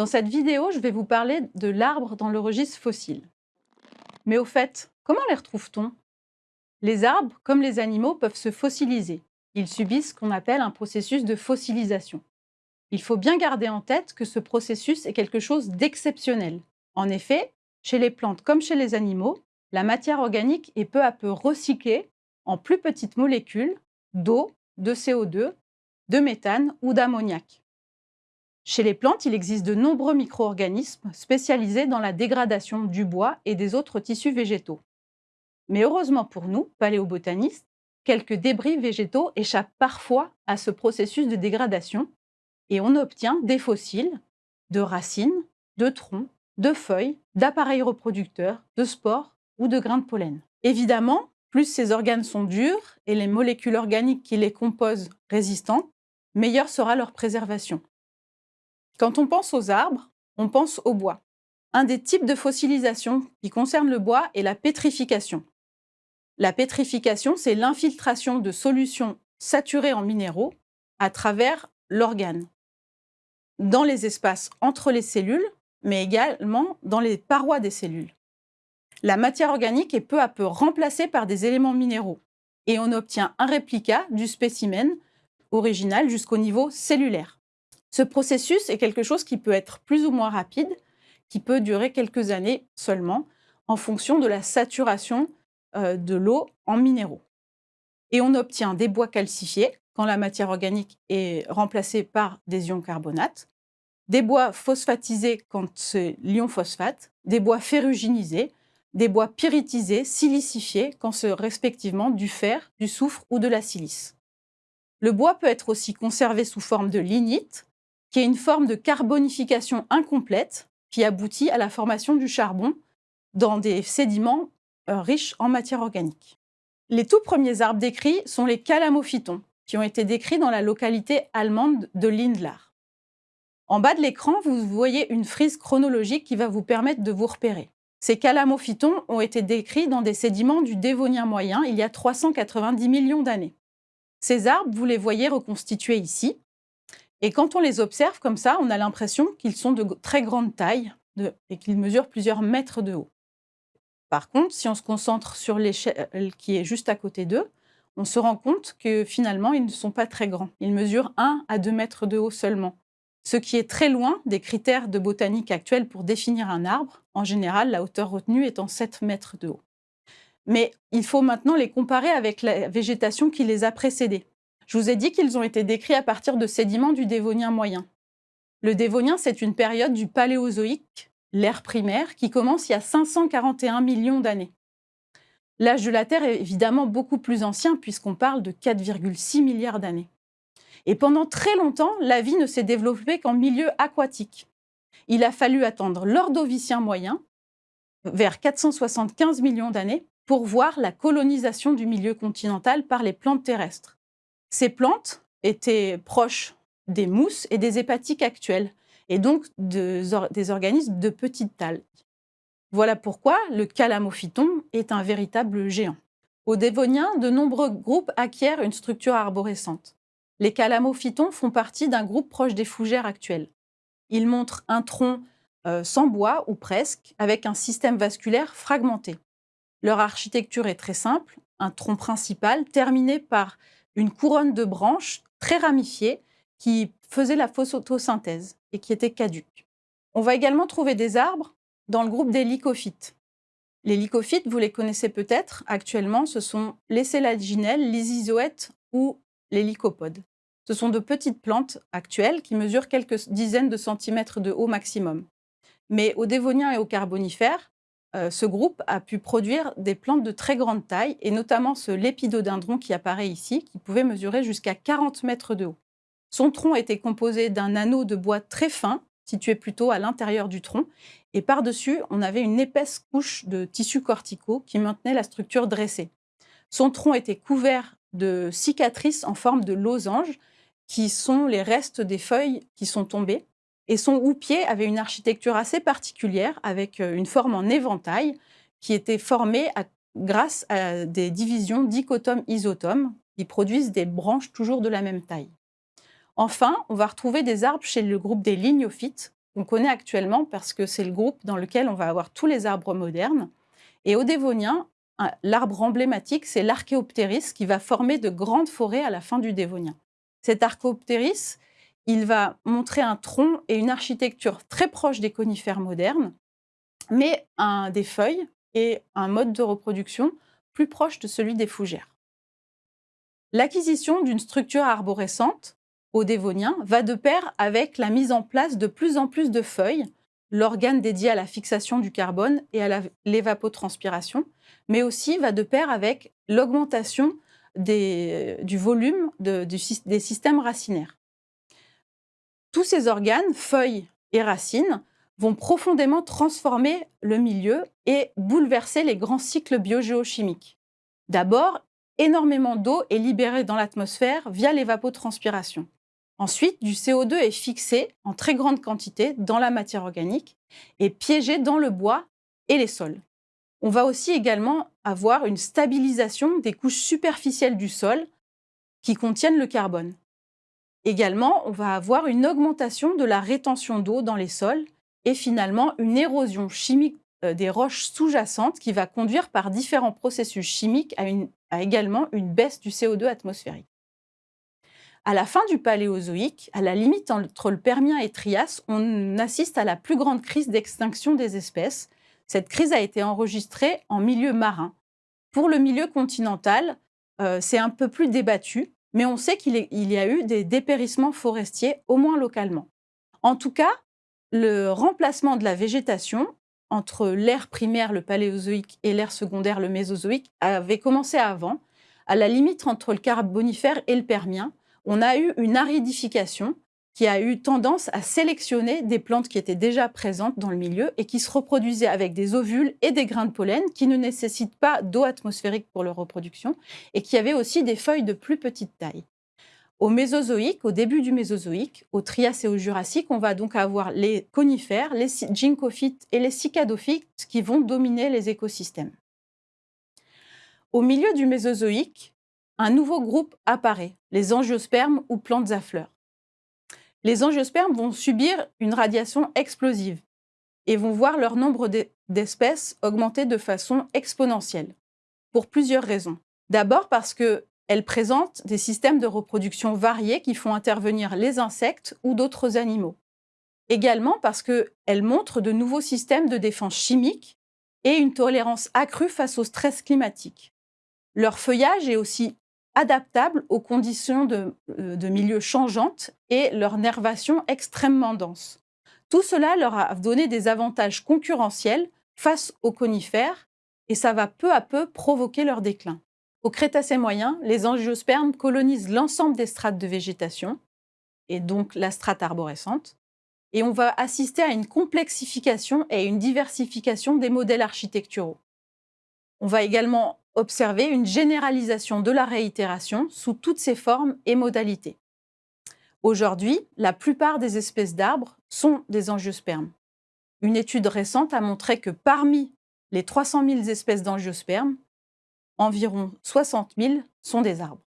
Dans cette vidéo, je vais vous parler de l'arbre dans le registre fossile. Mais au fait, comment les retrouve-t-on? Les arbres, comme les animaux, peuvent se fossiliser. Ils subissent ce qu'on appelle un processus de fossilisation. Il faut bien garder en tête que ce processus est quelque chose d'exceptionnel. En effet, chez les plantes comme chez les animaux, la matière organique est peu à peu recyclée en plus petites molécules d'eau, de CO2, de méthane ou d'ammoniac. Chez les plantes, il existe de nombreux micro-organismes spécialisés dans la dégradation du bois et des autres tissus végétaux. Mais heureusement pour nous, paléobotanistes, quelques débris végétaux échappent parfois à ce processus de dégradation et on obtient des fossiles de racines, de troncs, de feuilles, d'appareils reproducteurs, de spores ou de grains de pollen. Évidemment, plus ces organes sont durs et les molécules organiques qui les composent résistantes, meilleure sera leur préservation. Quand on pense aux arbres, on pense au bois. Un des types de fossilisation qui concerne le bois est la pétrification. La pétrification, c'est l'infiltration de solutions saturées en minéraux à travers l'organe, dans les espaces entre les cellules, mais également dans les parois des cellules. La matière organique est peu à peu remplacée par des éléments minéraux et on obtient un réplica du spécimen original jusqu'au niveau cellulaire. Ce processus est quelque chose qui peut être plus ou moins rapide, qui peut durer quelques années seulement, en fonction de la saturation euh, de l'eau en minéraux. Et on obtient des bois calcifiés quand la matière organique est remplacée par des ions carbonates, des bois phosphatisés quand c'est l'ion phosphate, des bois ferruginisés, des bois pyritisés, silicifiés quand c'est respectivement du fer, du soufre ou de la silice. Le bois peut être aussi conservé sous forme de lignite, qui est une forme de carbonification incomplète qui aboutit à la formation du charbon dans des sédiments euh, riches en matière organique. Les tout premiers arbres décrits sont les calamophytons, qui ont été décrits dans la localité allemande de Lindlar. En bas de l'écran, vous voyez une frise chronologique qui va vous permettre de vous repérer. Ces calamophytons ont été décrits dans des sédiments du Dévonien moyen il y a 390 millions d'années. Ces arbres, vous les voyez reconstitués ici, et quand on les observe comme ça, on a l'impression qu'ils sont de très grande taille et qu'ils mesurent plusieurs mètres de haut. Par contre, si on se concentre sur l'échelle qui est juste à côté d'eux, on se rend compte que finalement, ils ne sont pas très grands. Ils mesurent 1 à 2 mètres de haut seulement. Ce qui est très loin des critères de botanique actuels pour définir un arbre. En général, la hauteur retenue étant 7 mètres de haut. Mais il faut maintenant les comparer avec la végétation qui les a précédés. Je vous ai dit qu'ils ont été décrits à partir de sédiments du Dévonien moyen. Le Dévonien, c'est une période du Paléozoïque, l'ère primaire, qui commence il y a 541 millions d'années. L'âge de la Terre est évidemment beaucoup plus ancien puisqu'on parle de 4,6 milliards d'années. Et pendant très longtemps, la vie ne s'est développée qu'en milieu aquatique. Il a fallu attendre l'Ordovicien moyen, vers 475 millions d'années, pour voir la colonisation du milieu continental par les plantes terrestres. Ces plantes étaient proches des mousses et des hépatiques actuelles, et donc des organismes de petite taille. Voilà pourquoi le calamophyton est un véritable géant. Au Dévonien, de nombreux groupes acquièrent une structure arborescente. Les calamophytons font partie d'un groupe proche des fougères actuelles. Ils montrent un tronc euh, sans bois, ou presque, avec un système vasculaire fragmenté. Leur architecture est très simple, un tronc principal terminé par une couronne de branches très ramifiées qui faisaient la photosynthèse et qui étaient caduques. On va également trouver des arbres dans le groupe des lycophytes. Les lycophytes, vous les connaissez peut-être, actuellement, ce sont les sélaginelles, les isoètes ou les lycopodes. Ce sont de petites plantes actuelles qui mesurent quelques dizaines de centimètres de haut maximum. Mais au Dévonien et au Carbonifère, euh, ce groupe a pu produire des plantes de très grande taille, et notamment ce lépidodendron qui apparaît ici, qui pouvait mesurer jusqu'à 40 mètres de haut. Son tronc était composé d'un anneau de bois très fin, situé plutôt à l'intérieur du tronc, et par-dessus, on avait une épaisse couche de tissus corticaux qui maintenait la structure dressée. Son tronc était couvert de cicatrices en forme de losange, qui sont les restes des feuilles qui sont tombées, et son houppier avait une architecture assez particulière, avec euh, une forme en éventail, qui était formée grâce à des divisions dichotomes-isotomes, qui produisent des branches toujours de la même taille. Enfin, on va retrouver des arbres chez le groupe des lignophytes, qu'on connaît actuellement parce que c'est le groupe dans lequel on va avoir tous les arbres modernes. Et au Dévonien, l'arbre emblématique, c'est l'archéoptéris qui va former de grandes forêts à la fin du Dévonien. Cet archéoptéris, il va montrer un tronc et une architecture très proche des conifères modernes, mais des feuilles et un mode de reproduction plus proche de celui des fougères. L'acquisition d'une structure arborescente au Dévonien va de pair avec la mise en place de plus en plus de feuilles, l'organe dédié à la fixation du carbone et à l'évapotranspiration, mais aussi va de pair avec l'augmentation du volume des systèmes racinaires. Tous ces organes, feuilles et racines, vont profondément transformer le milieu et bouleverser les grands cycles biogéochimiques. D'abord, énormément d'eau est libérée dans l'atmosphère via l'évapotranspiration. Ensuite, du CO2 est fixé en très grande quantité dans la matière organique et piégé dans le bois et les sols. On va aussi également avoir une stabilisation des couches superficielles du sol qui contiennent le carbone. Également, on va avoir une augmentation de la rétention d'eau dans les sols et finalement une érosion chimique euh, des roches sous-jacentes qui va conduire par différents processus chimiques à, également une baisse du CO2 atmosphérique. À la fin du Paléozoïque, à la limite entre le Permien et Trias, on assiste à la plus grande crise d'extinction des espèces. Cette crise a été enregistrée en milieu marin. Pour le milieu continental, euh, c'est un peu plus débattu, mais on sait qu'il y a eu des dépérissements forestiers, au moins localement. En tout cas, le remplacement de la végétation entre l'ère primaire, le Paléozoïque, et l'ère secondaire, le Mésozoïque, avait commencé avant, à la limite entre le Carbonifère et le Permien, on a eu une aridification qui a eu tendance à sélectionner des plantes qui étaient déjà présentes dans le milieu et qui se reproduisaient avec des ovules et des grains de pollen qui ne nécessitent pas d'eau atmosphérique pour leur reproduction et qui avaient aussi des feuilles de plus petite taille. Au Mésozoïque, au début du Mésozoïque, au Trias et au Jurassique, on va donc avoir les conifères, les gyncophytes et les cicadophytes qui vont dominer les écosystèmes. Au milieu du Mésozoïque, un nouveau groupe apparaît, les angiospermes ou plantes à fleurs. Les angiospermes vont subir une radiation explosive et vont voir leur nombre d'espèces augmenter de façon exponentielle, pour plusieurs raisons. D'abord parce qu'elles présentent des systèmes de reproduction variés qui font intervenir les insectes ou d'autres animaux. Également parce qu'elles montrent de nouveaux systèmes de défense chimique et une tolérance accrue face au stress climatique. Leur feuillage est aussi adaptables aux conditions de, euh, de milieu changeantes et leur nervation extrêmement dense. Tout cela leur a donné des avantages concurrentiels face aux conifères et ça va peu à peu provoquer leur déclin. Au Crétacé moyen, les angiospermes colonisent l'ensemble des strates de végétation, et donc la strate arborescente, et on va assister à une complexification et une diversification des modèles architecturaux. On va également observer une généralisation de la réitération sous toutes ses formes et modalités. Aujourd'hui, la plupart des espèces d'arbres sont des angiospermes. Une étude récente a montré que parmi les 300 000 espèces d'angiospermes, environ 60 000 sont des arbres.